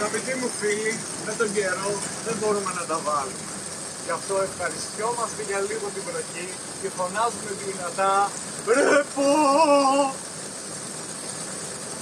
Αγαπητοί μου φίλοι, με τον καιρό δεν μπορούμε να τα βάλουμε. Γι' αυτό ευχαριστιόμαστε για λίγο την βροχή και φωνάζουμε δυνατά «Ρε!